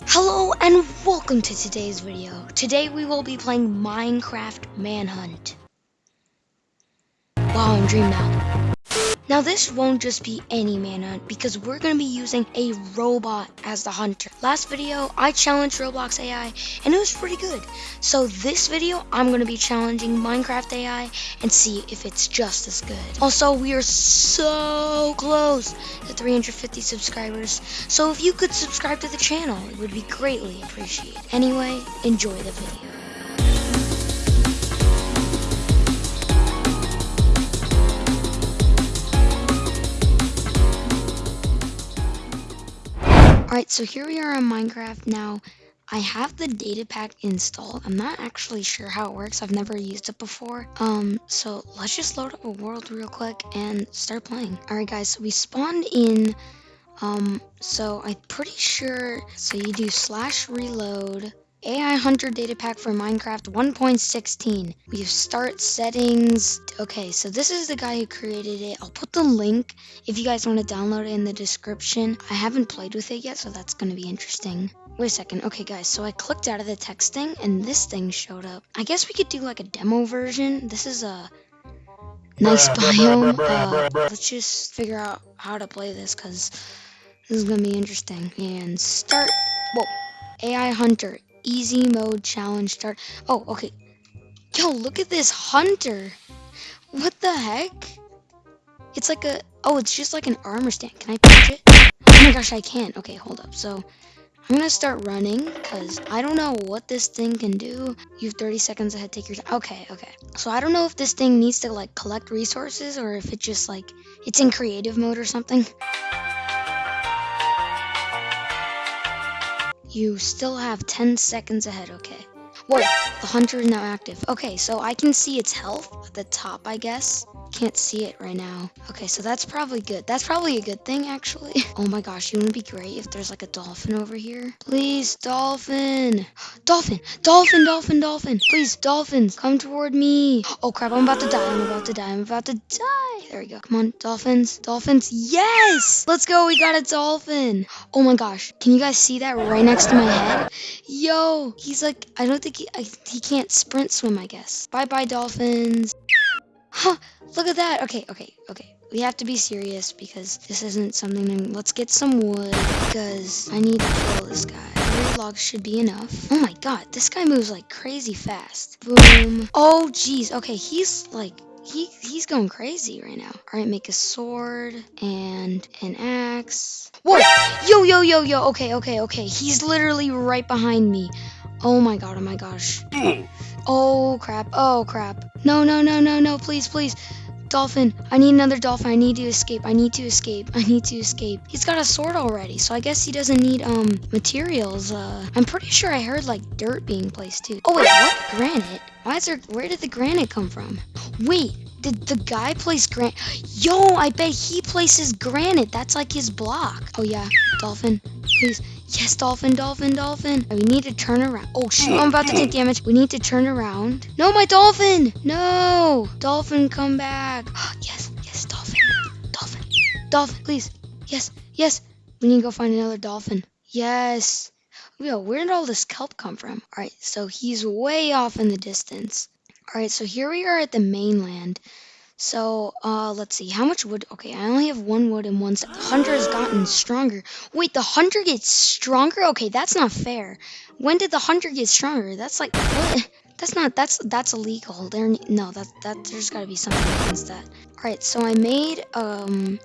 Hello and welcome to today's video. Today we will be playing Minecraft Manhunt. Wow, I'm dream now. Now this won't just be any manhunt because we're going to be using a robot as the hunter. Last video I challenged Roblox AI and it was pretty good. So this video I'm going to be challenging Minecraft AI and see if it's just as good. Also we are so close to 350 subscribers. So if you could subscribe to the channel it would be greatly appreciated. Anyway, enjoy the video. Alright, so here we are on Minecraft now. I have the data pack installed. I'm not actually sure how it works. I've never used it before. Um, so let's just load up a world real quick and start playing. Alright guys, so we spawned in um, so I'm pretty sure so you do slash reload AI Hunter data pack for Minecraft 1.16. We have start settings. Okay, so this is the guy who created it. I'll put the link if you guys want to download it in the description. I haven't played with it yet, so that's going to be interesting. Wait a second. Okay, guys, so I clicked out of the text thing, and this thing showed up. I guess we could do like a demo version. This is a nice biome. Uh, let's just figure out how to play this, because this is going to be interesting. And start. Whoa. AI Hunter easy mode challenge start. Oh, okay. Yo, look at this hunter. What the heck? It's like a, oh, it's just like an armor stand. Can I punch it? Oh my gosh, I can't. Okay, hold up. So I'm gonna start running because I don't know what this thing can do. You have 30 seconds ahead, take your time. Okay, okay. So I don't know if this thing needs to like collect resources or if it just like, it's in creative mode or something. You still have 10 seconds ahead, okay. Whoa, the hunter is now active. Okay, so I can see its health at the top, I guess. Can't see it right now. Okay, so that's probably good. That's probably a good thing, actually. Oh my gosh, you wouldn't be great if there's like a dolphin over here? Please, dolphin. Dolphin, dolphin, dolphin, dolphin. Please, dolphins, come toward me. Oh crap, I'm about to die. I'm about to die. I'm about to die. There we go. Come on, dolphins, dolphins. Yes! Let's go. We got a dolphin. Oh my gosh. Can you guys see that right next to my head? Yo, he's like, I don't think he, I, he can't sprint swim, I guess. Bye-bye, dolphins. Huh, look at that. Okay, okay, okay. We have to be serious because this isn't something. Let's get some wood because I need to kill this guy. Three logs should be enough. Oh my god, this guy moves like crazy fast. Boom. Oh, jeez. Okay, he's like he he's going crazy right now. All right, make a sword and an axe. Whoa! Yo, yo, yo, yo. Okay, okay, okay. He's literally right behind me. Oh my god. Oh my gosh. Hmm. Oh crap. Oh crap. No, no, no, no, no. Please, please. Dolphin, I need another dolphin. I need to escape. I need to escape. I need to escape. He's got a sword already, so I guess he doesn't need um materials. Uh, I'm pretty sure I heard like dirt being placed too. Oh wait, what? Granite? Why is there? Where did the granite come from? Wait, did the guy place granite? Yo, I bet he places granite. That's like his block. Oh yeah, dolphin, please. Yes, dolphin, dolphin, dolphin. We need to turn around. Oh, shoot. I'm about to take damage. We need to turn around. No, my dolphin. No. Dolphin, come back. yes, yes, dolphin. Dolphin. Dolphin, please. Yes, yes. We need to go find another dolphin. Yes. Yo, where did all this kelp come from? All right, so he's way off in the distance. All right, so here we are at the mainland. So, uh, let's see. How much wood? Okay, I only have one wood and one... Hunter has gotten stronger. Wait, the hunter gets stronger? Okay, that's not fair. When did the hunter get stronger? That's like... What? That's not... That's that's illegal. There... No, that, that... There's gotta be something against that. Alright, so I made, um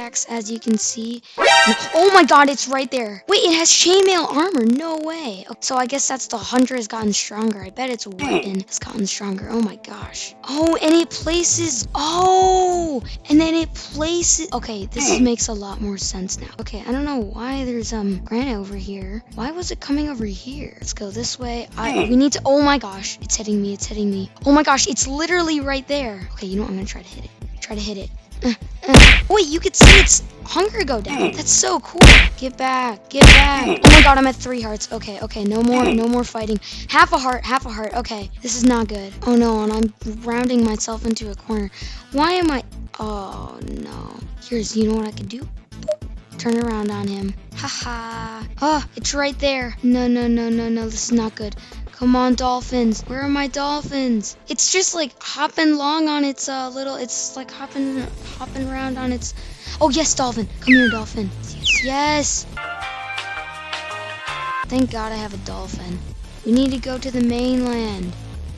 pickaxe, as you can see. Oh my god, it's right there. Wait, it has chainmail armor. No way. So I guess that's the hunter has gotten stronger. I bet its weapon has gotten stronger. Oh my gosh. Oh, and it places... Oh! And then it places... Okay, this makes a lot more sense now. Okay, I don't know why there's um granite over here. Why was it coming over here? Let's go this way. I We need to... Oh my gosh. It's hitting me. It's hitting me. Oh my gosh, it's literally right there. Okay, you know what? I'm gonna try to hit it. Try to hit it. Uh, uh. Wait, you could see its hunger go down. That's so cool. Get back. Get back. Oh my god, I'm at three hearts. Okay, okay. No more, no more fighting. Half a heart, half a heart. Okay, this is not good. Oh no, and I'm rounding myself into a corner. Why am I... Oh no. Here's, you know what I could do? turn around on him. Haha. Oh, it's right there. No, no, no, no, no. This is not good. Come on, dolphins. Where are my dolphins? It's just like hopping long on its uh, little. It's like hopping, hopping around on its. Oh yes, dolphin. Come here, dolphin. Yes, yes. Thank God I have a dolphin. We need to go to the mainland.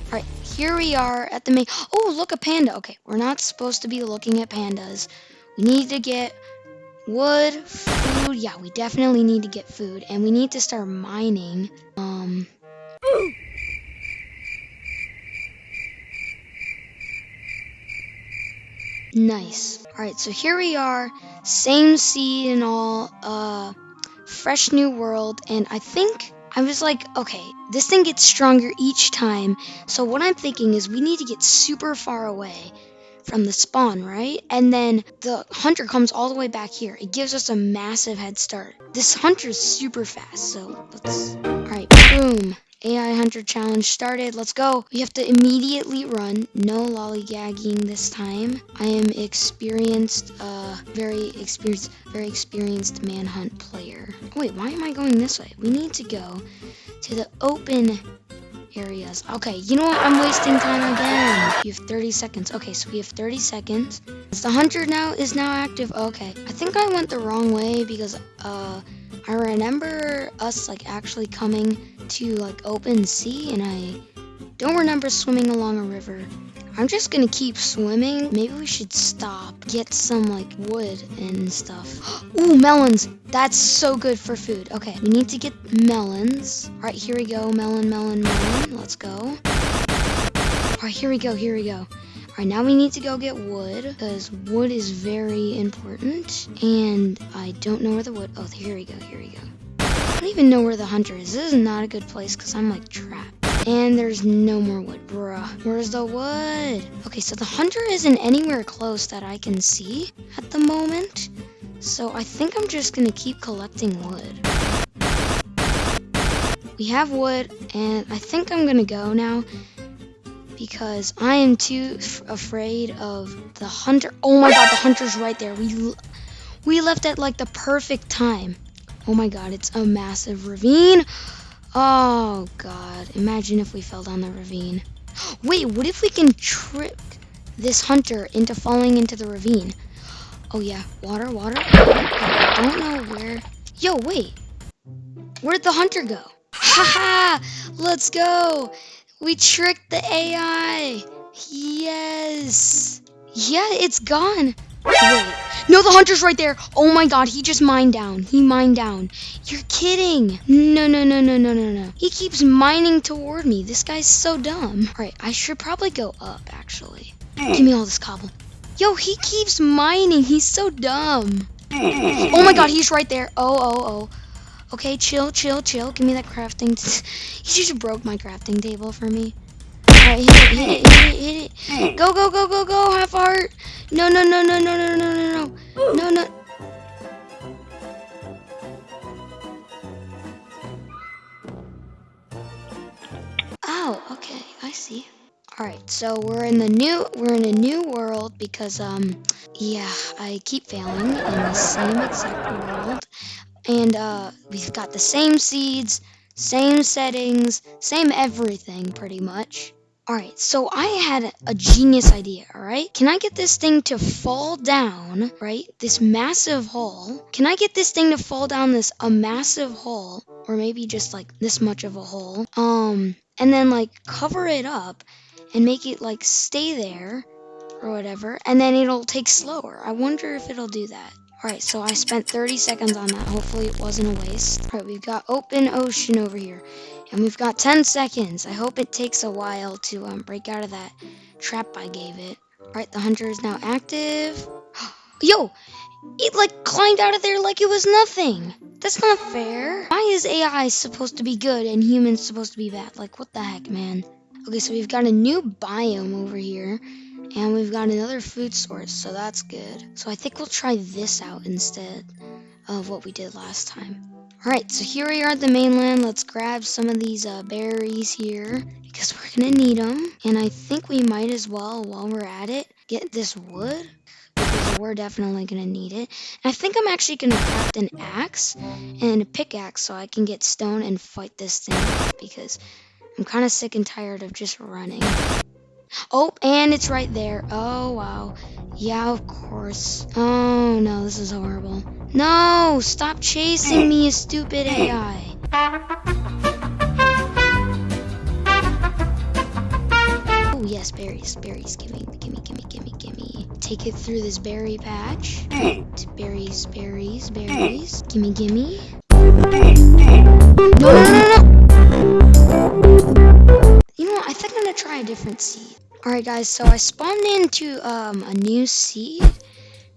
All right, here we are at the main. Oh, look, a panda. Okay, we're not supposed to be looking at pandas. We need to get wood, food. Yeah, we definitely need to get food, and we need to start mining. Um. Nice. All right, so here we are, same seed and all, uh, fresh new world, and I think I was like, okay, this thing gets stronger each time. So what I'm thinking is we need to get super far away from the spawn, right? And then the hunter comes all the way back here. It gives us a massive head start. This hunter's super fast, so let's... Alright, boom. AI Hunter Challenge started. Let's go. We have to immediately run. No lollygagging this time. I am experienced, uh, very experienced, very experienced manhunt player. Wait, why am I going this way? We need to go to the open areas. Okay, you know what? I'm wasting time again. You have 30 seconds. Okay, so we have 30 seconds. The hunter now is now active. Okay, I think I went the wrong way because uh, I remember us like actually coming to like open sea, and I don't remember swimming along a river. I'm just gonna keep swimming. Maybe we should stop, get some like wood and stuff. Ooh, melons. That's so good for food. Okay, we need to get melons. All right, here we go. Melon, melon, melon. Let's go. All right, here we go, here we go. All right, now we need to go get wood because wood is very important. And I don't know where the wood. Oh, here we go, here we go. I don't even know where the hunter is. This is not a good place because I'm like trapped. And there's no more wood, bruh. Where's the wood? Okay, so the hunter isn't anywhere close that I can see at the moment. So I think I'm just gonna keep collecting wood. We have wood, and I think I'm gonna go now because I am too afraid of the hunter. Oh my god, the hunter's right there. We we left at like the perfect time. Oh my god, it's a massive ravine. Oh, God. Imagine if we fell down the ravine. Wait, what if we can trick this hunter into falling into the ravine? Oh, yeah. Water, water. I don't know where. Yo, wait. Where'd the hunter go? Haha! Let's go! We tricked the AI! Yes! Yeah, it's gone. Wait. No, the hunter's right there. Oh my god, he just mined down. He mined down. You're kidding. No, no, no, no, no, no, no. He keeps mining toward me. This guy's so dumb. All right, I should probably go up, actually. Give me all this cobble. Yo, he keeps mining. He's so dumb. Oh my god, he's right there. Oh, oh, oh. Okay, chill, chill, chill. Give me that crafting. he just broke my crafting table for me. Alright, hit it, hit it, hit it, hit it. Go, go, go, go, go. Half heart. No, no, no, no, no, no, no, no, no. No, no. Oh, okay. I see. All right, so we're in the new we're in a new world because um yeah, I keep failing in the same exact world. And uh we've got the same seeds, same settings, same everything pretty much. Alright, so I had a genius idea, alright? Can I get this thing to fall down, right? This massive hole. Can I get this thing to fall down this a massive hole? Or maybe just like this much of a hole. Um, and then like cover it up and make it like stay there or whatever. And then it'll take slower. I wonder if it'll do that. Alright, so I spent 30 seconds on that. Hopefully it wasn't a waste. Alright, we've got open ocean over here. And we've got 10 seconds. I hope it takes a while to um, break out of that trap I gave it. Alright, the hunter is now active. Yo! It like climbed out of there like it was nothing. That's not fair. Why is AI supposed to be good and humans supposed to be bad? Like, what the heck, man? Okay, so we've got a new biome over here. And we've got another food source, so that's good. So I think we'll try this out instead of what we did last time. Alright, so here we are at the mainland. Let's grab some of these uh, berries here because we're going to need them. And I think we might as well, while we're at it, get this wood. because we're definitely gonna need it. And I think I'm actually gonna craft an axe and a pickaxe so I can get stone and fight this thing because I'm kind of sick and tired of just running. Oh, and it's right there. Oh, wow. Yeah, of course. Oh, no, this is horrible. No, stop chasing me, you stupid AI. Oh, yes, berries, berries. Gimme, gimme, gimme, gimme, gimme. Take it through this berry patch. Berries, berries, berries. Gimme, gimme. No, no, no, no! You know what? I think I'm gonna try a different seed. Alright guys, so I spawned into um, a new seed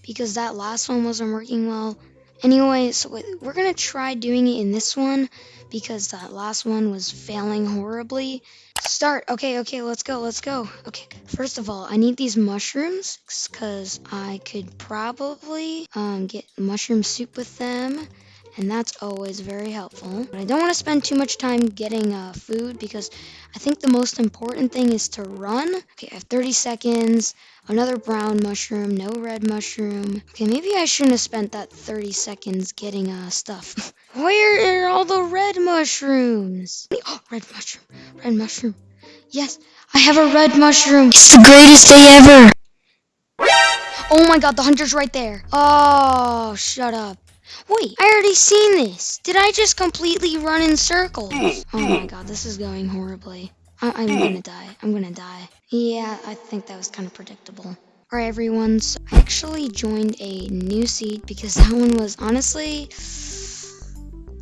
because that last one wasn't working well. Anyway, so we're going to try doing it in this one because that last one was failing horribly. Start. Okay, okay, let's go, let's go. Okay, first of all, I need these mushrooms because I could probably um, get mushroom soup with them and that's always very helpful. But I don't want to spend too much time getting uh, food because I think the most important thing is to run. Okay, I have 30 seconds. Another brown mushroom, no red mushroom. Okay, maybe I shouldn't have spent that 30 seconds getting uh, stuff. Where are all the red mushrooms? Oh, red mushroom, red mushroom. Yes, I have a red mushroom. It's the greatest day ever. Oh my god, the hunter's right there. Oh, shut up. Wait, I already seen this. Did I just completely run in circles? Hmm, oh my hmm. god, this is going horribly. I am hmm. gonna die. I'm gonna die. Yeah, I think that was kind of predictable. Alright everyone, so I actually joined a new seed because that one was honestly...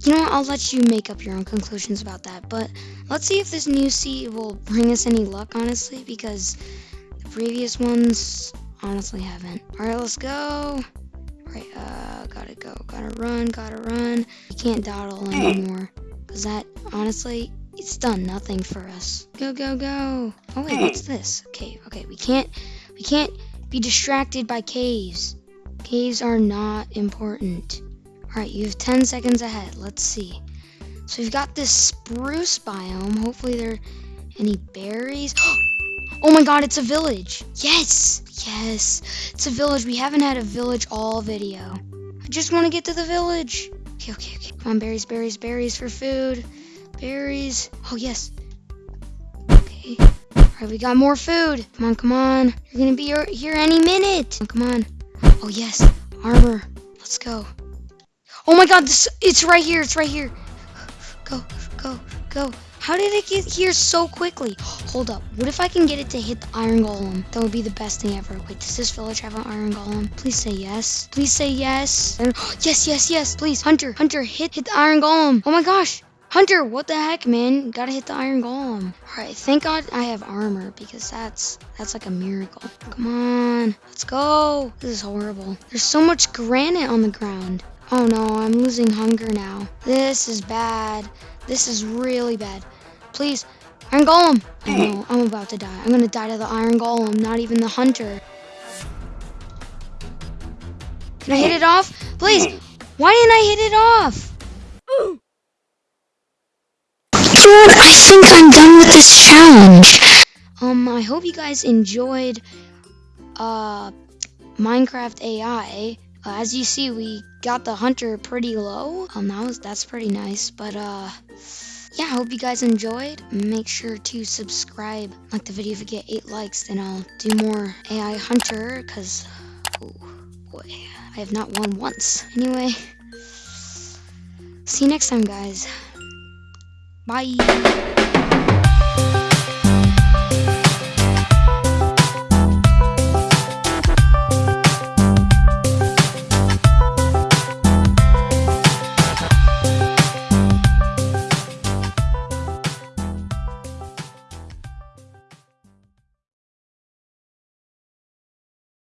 You know what, I'll let you make up your own conclusions about that, but let's see if this new seed will bring us any luck, honestly, because the previous ones honestly haven't. Alright, let's go. Right, uh, gotta go, gotta run, gotta run. You can't dawdle anymore, because that, honestly, it's done nothing for us. Go, go, go. Oh wait, what's this? Okay, okay, we can't, we can't be distracted by caves. Caves are not important. Alright, you have 10 seconds ahead. Let's see. So we've got this spruce biome. Hopefully there are any berries. Oh my god, it's a village. Yes. Yes. It's a village. We haven't had a village all video. I just want to get to the village. Okay, okay, okay. Come on, berries, berries, berries for food. Berries. Oh, yes. Okay. All right, we got more food. Come on, come on. You're going to be here any minute. Come on. Oh, yes. Armor. Let's go. Oh my god, this, it's right here. It's right here. Go, go, go. How did it get here so quickly? Hold up. What if I can get it to hit the iron golem? That would be the best thing ever. Wait, does this village have an iron golem? Please say yes. Please say yes. Yes, yes, yes. Please. Hunter, Hunter, hit, hit the iron golem. Oh my gosh. Hunter, what the heck, man? Gotta hit the iron golem. Alright, thank God I have armor because that's that's like a miracle. Come on, let's go. This is horrible. There's so much granite on the ground. Oh no, I'm losing hunger now. This is bad. This is really bad. Please, Iron Golem! I know, I'm about to die. I'm gonna die to the Iron Golem, not even the Hunter. Can I hit it off? Please! Why didn't I hit it off? Dude, I think I'm done with this challenge. Um, I hope you guys enjoyed, uh, Minecraft AI. Uh, as you see, we got the hunter pretty low. Um, that was that's pretty nice. But uh, yeah, I hope you guys enjoyed. Make sure to subscribe, like the video if you get eight likes. Then I'll do more AI hunter because, oh boy, I have not won once. Anyway, see you next time, guys. Bye.